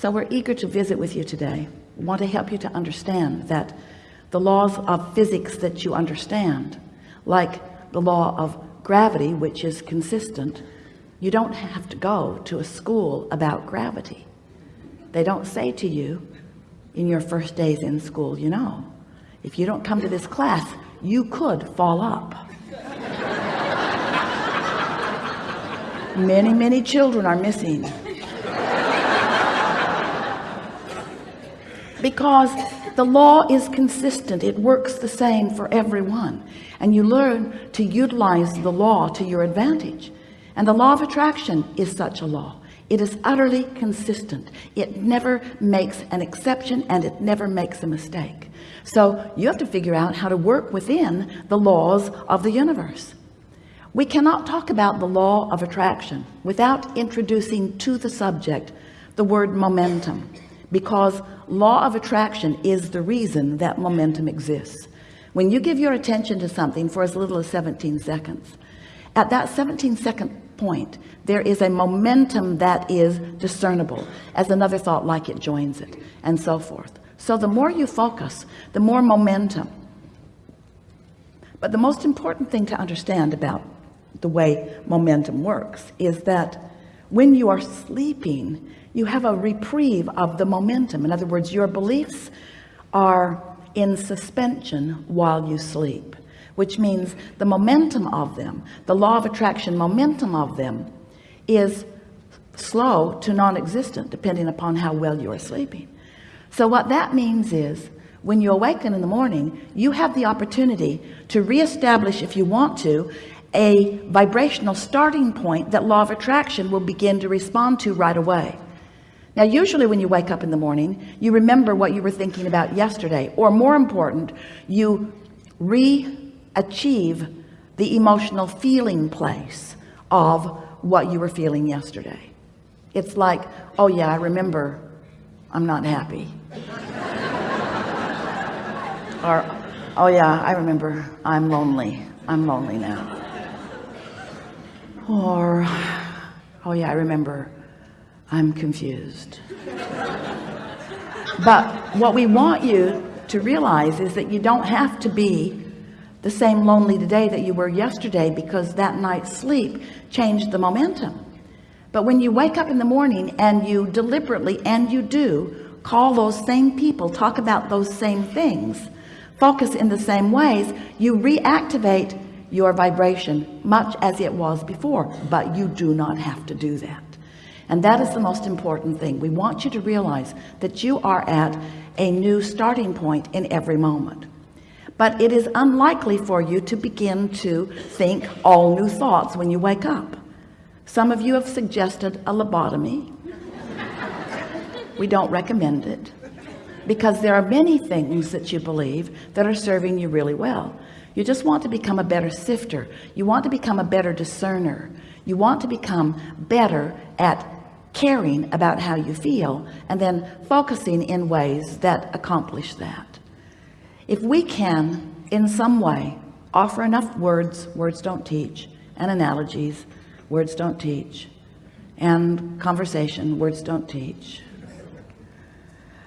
so we're eager to visit with you today. We want to help you to understand that the laws of physics that you understand like the law of gravity which is consistent you don't have to go to a school about gravity. They don't say to you in your first days in school you know if you don't come to this class you could fall up. Many many children are missing because the law is consistent. It works the same for everyone. And you learn to utilize the law to your advantage. And the law of attraction is such a law. It is utterly consistent. It never makes an exception and it never makes a mistake. So you have to figure out how to work within the laws of the universe. We cannot talk about the law of attraction without introducing to the subject the word momentum because law of attraction is the reason that momentum exists. When you give your attention to something for as little as 17 seconds at that 17 second point there is a momentum that is discernible as another thought like it joins it and so forth. So the more you focus the more momentum. But the most important thing to understand about the way momentum works is that when you are sleeping you have a reprieve of the momentum. In other words your beliefs are in suspension while you sleep which means the momentum of them the law of attraction momentum of them is slow to non-existent depending upon how well you are sleeping. So what that means is when you awaken in the morning you have the opportunity to reestablish if you want to a vibrational starting point that law of attraction will begin to respond to right away now usually when you wake up in the morning you remember what you were thinking about yesterday or more important you re-achieve the emotional feeling place of what you were feeling yesterday. It's like oh yeah I remember. I'm not happy. Or oh yeah I remember. I'm lonely. I'm lonely now. Or oh yeah I remember I'm confused. But what we want you to realize is that you don't have to be the same lonely today that you were yesterday because that night's sleep changed the momentum. But when you wake up in the morning and you deliberately and you do call those same people talk about those same things focus in the same ways you reactivate your vibration much as it was before. But you do not have to do that and that is the most important thing. We want you to realize that you are at a new starting point in every moment. But it is unlikely for you to begin to think all new thoughts when you wake up. Some of you have suggested a lobotomy. We don't recommend it because there are many things that you believe that are serving you really well. You just want to become a better sifter. You want to become a better discerner. You want to become better at caring about how you feel and then focusing in ways that accomplish that. If we can in some way offer enough words words don't teach and analogies words don't teach and conversation words don't teach.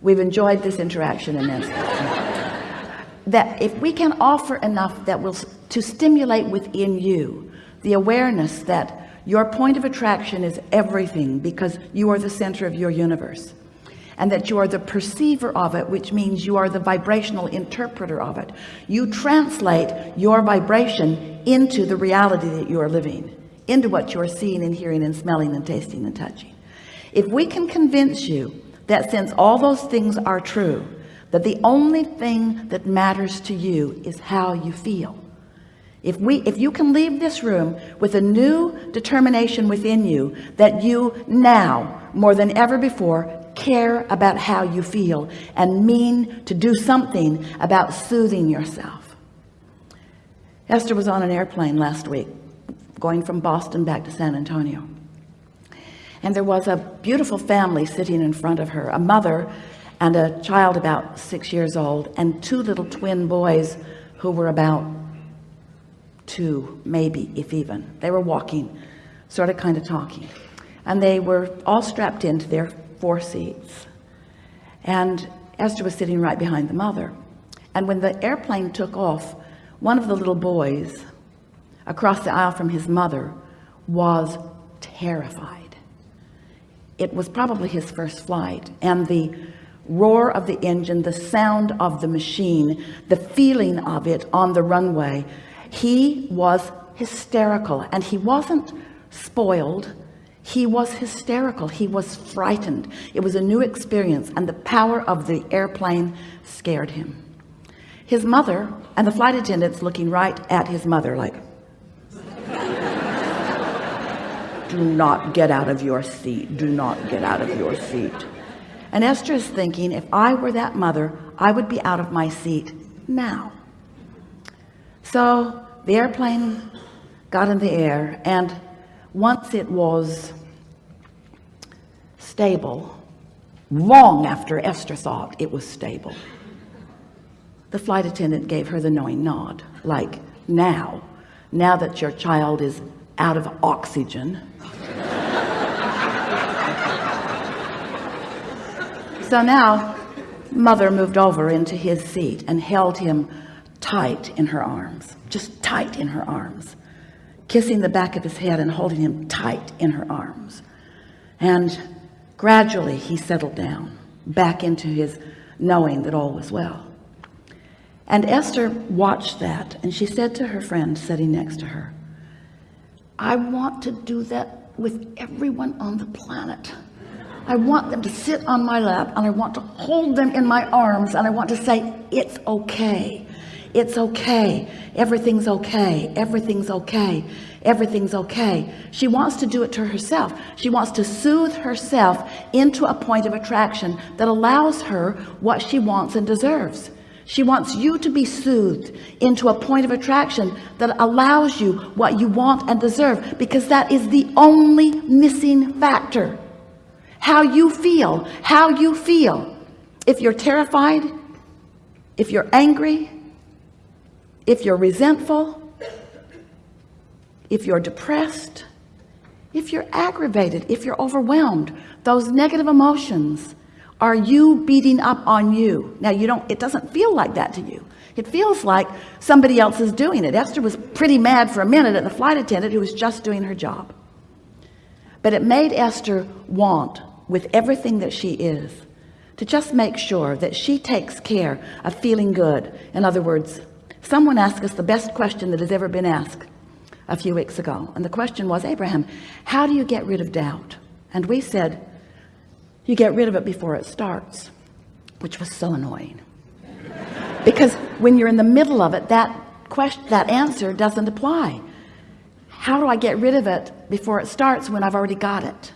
We've enjoyed this interaction immensely that if we can offer enough that will to stimulate within you the awareness that your point of attraction is everything because you are the center of your universe. And that you are the perceiver of it which means you are the vibrational interpreter of it. You translate your vibration into the reality that you are living into what you're seeing and hearing and smelling and tasting and touching. If we can convince you that since all those things are true that the only thing that matters to you is how you feel if we if you can leave this room with a new determination within you that you now more than ever before care about how you feel and mean to do something about soothing yourself. Esther was on an airplane last week going from Boston back to San Antonio. And there was a beautiful family sitting in front of her a mother and a child about six years old and two little twin boys who were about two maybe if even. They were walking sort of kind of talking. And they were all strapped into their four seats. And Esther was sitting right behind the mother. And when the airplane took off one of the little boys across the aisle from his mother was terrified. It was probably his first flight. And the roar of the engine the sound of the machine the feeling of it on the runway he was hysterical and he wasn't spoiled. He was hysterical. He was frightened. It was a new experience and the power of the airplane scared him. His mother and the flight attendants looking right at his mother like do not get out of your seat. Do not get out of your seat. And Esther is thinking if I were that mother I would be out of my seat now so the airplane got in the air and once it was stable long after Esther thought it was stable. The flight attendant gave her the knowing nod like now now that your child is out of oxygen. So now mother moved over into his seat and held him tight in her arms just tight in her arms kissing the back of his head and holding him tight in her arms. And gradually he settled down back into his knowing that all was well. And Esther watched that and she said to her friend sitting next to her I want to do that with everyone on the planet. I want them to sit on my lap and I want to hold them in my arms and I want to say it's okay it's okay. Everything's okay. Everything's okay. Everything's okay. She wants to do it to herself. She wants to soothe herself into a point of attraction that allows her what she wants and deserves. She wants you to be soothed into a point of attraction that allows you what you want and deserve because that is the only missing factor. How you feel how you feel. If you're terrified if you're angry if you're resentful if you're depressed if you're aggravated if you're overwhelmed those negative emotions are you beating up on you. Now you don't it doesn't feel like that to you. It feels like somebody else is doing it. Esther was pretty mad for a minute at the flight attendant who was just doing her job. But it made Esther want with everything that she is to just make sure that she takes care of feeling good. In other words someone asked us the best question that has ever been asked a few weeks ago. And the question was Abraham how do you get rid of doubt? And we said you get rid of it before it starts which was so annoying. Because when you're in the middle of it that question that answer doesn't apply. How do I get rid of it before it starts when I've already got it?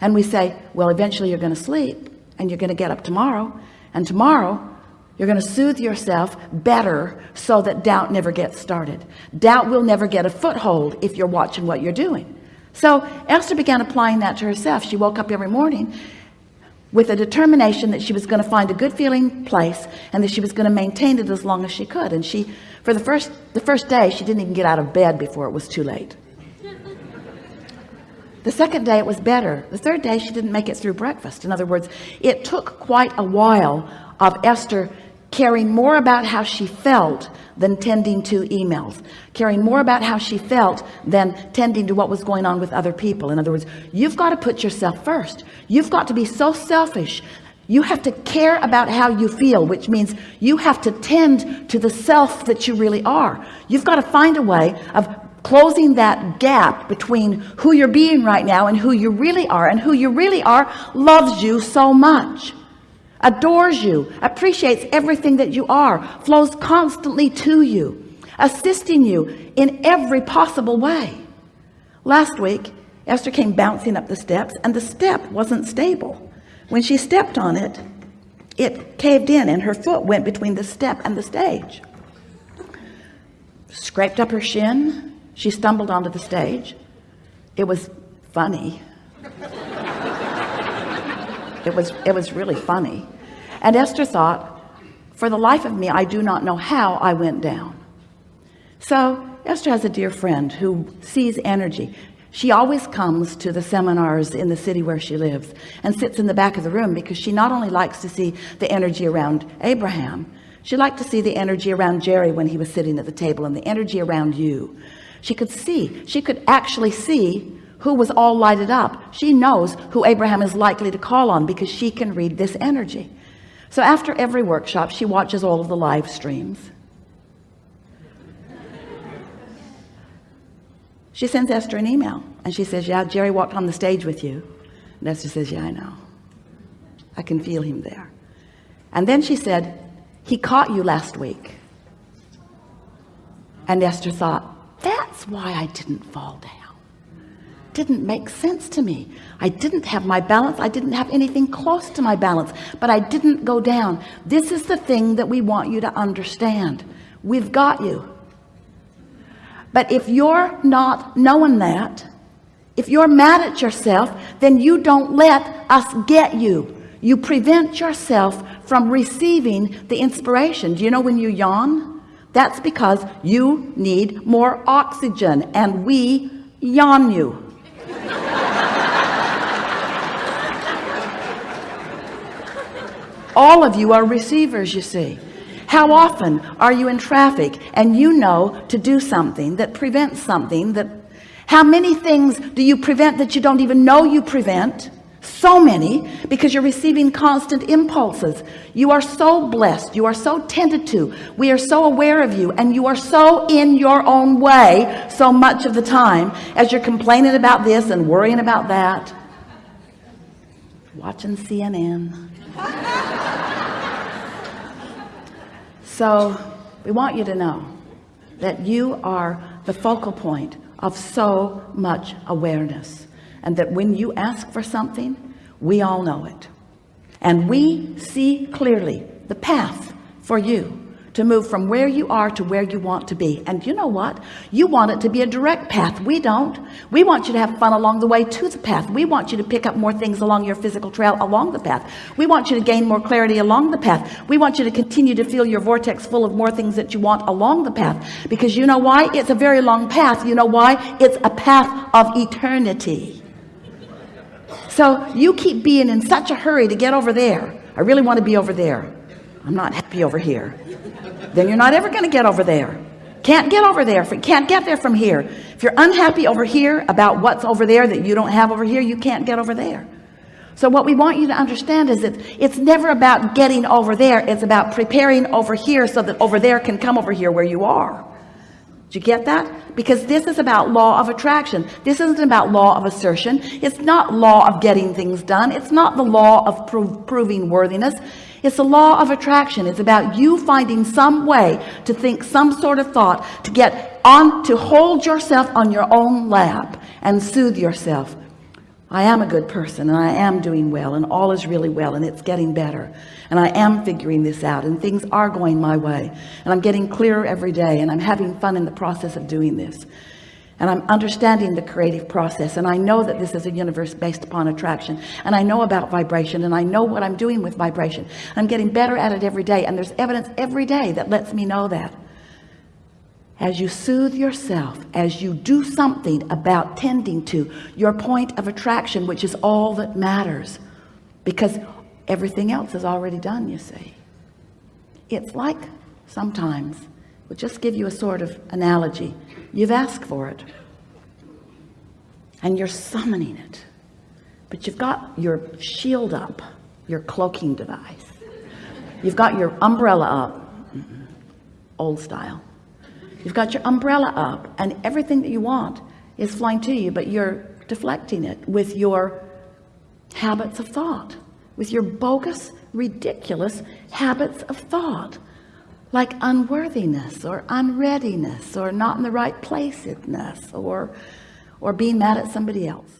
And we say well eventually you're going to sleep and you're going to get up tomorrow and tomorrow you're going to soothe yourself better so that doubt never gets started. Doubt will never get a foothold if you're watching what you're doing. So Esther began applying that to herself. She woke up every morning with a determination that she was going to find a good feeling place and that she was going to maintain it as long as she could. And she for the first the first day she didn't even get out of bed before it was too late. The second day it was better. The third day she didn't make it through breakfast. In other words it took quite a while of Esther caring more about how she felt than tending to emails caring more about how she felt than tending to what was going on with other people. In other words you've got to put yourself first. You've got to be so selfish. You have to care about how you feel which means you have to tend to the self that you really are. You've got to find a way of closing that gap between who you're being right now and who you really are. And who you really are loves you so much adores you appreciates everything that you are flows constantly to you assisting you in every possible way. Last week Esther came bouncing up the steps and the step wasn't stable. When she stepped on it it caved in and her foot went between the step and the stage. Scraped up her shin. She stumbled onto the stage. It was funny it was it was really funny. And Esther thought for the life of me I do not know how I went down. So Esther has a dear friend who sees energy. She always comes to the seminars in the city where she lives and sits in the back of the room because she not only likes to see the energy around Abraham she liked to see the energy around Jerry when he was sitting at the table and the energy around you. She could see she could actually see who was all lighted up. She knows who Abraham is likely to call on because she can read this energy. So after every workshop she watches all of the live streams. She sends Esther an email and she says yeah Jerry walked on the stage with you. And Esther says yeah I know. I can feel him there. And then she said he caught you last week. And Esther thought that's why I didn't fall down didn't make sense to me. I didn't have my balance. I didn't have anything close to my balance but I didn't go down. This is the thing that we want you to understand. We've got you. But if you're not knowing that if you're mad at yourself then you don't let us get you. You prevent yourself from receiving the inspiration. Do you know when you yawn? That's because you need more oxygen and we yawn you all of you are receivers you see. How often are you in traffic and you know to do something that prevents something that how many things do you prevent that you don't even know you prevent? So many because you're receiving constant impulses. You are so blessed you are so tended to we are so aware of you and you are so in your own way so much of the time as you're complaining about this and worrying about that. Watching CNN so we want you to know that you are the focal point of so much awareness and that when you ask for something we all know it. And we see clearly the path for you to move from where you are to where you want to be. And you know what? You want it to be a direct path. We don't. We want you to have fun along the way to the path. We want you to pick up more things along your physical trail along the path. We want you to gain more clarity along the path. We want you to continue to feel your vortex full of more things that you want along the path. Because you know why? It's a very long path. You know why? It's a path of eternity. So you keep being in such a hurry to get over there. I really want to be over there I'm not happy over here. Then you're not ever going to get over there. Can't get over there can't get there from here. If you're unhappy over here about what's over there that you don't have over here you can't get over there. So what we want you to understand is that it's never about getting over there it's about preparing over here so that over there can come over here where you are. Do you get that? Because this is about law of attraction. This isn't about law of assertion. It's not law of getting things done. It's not the law of pro proving worthiness it's a law of attraction. It's about you finding some way to think some sort of thought to get on to hold yourself on your own lap and soothe yourself. I am a good person and I am doing well and all is really well and it's getting better. And I am figuring this out and things are going my way. And I'm getting clearer every day and I'm having fun in the process of doing this and I'm understanding the creative process. And I know that this is a universe based upon attraction. And I know about vibration. And I know what I'm doing with vibration. I'm getting better at it every day. And there's evidence every day that lets me know that. As you soothe yourself as you do something about tending to your point of attraction which is all that matters because everything else is already done you see. It's like sometimes we'll just give you a sort of analogy you've asked for it. And you're summoning it. But you've got your shield up your cloaking device. You've got your umbrella up. Mm-hmm. Old style. You've got your umbrella up and everything that you want is flying to you but you're deflecting it with your habits of thought with your bogus ridiculous habits of thought like unworthiness or unreadiness or not in the right placeness or or being mad at somebody else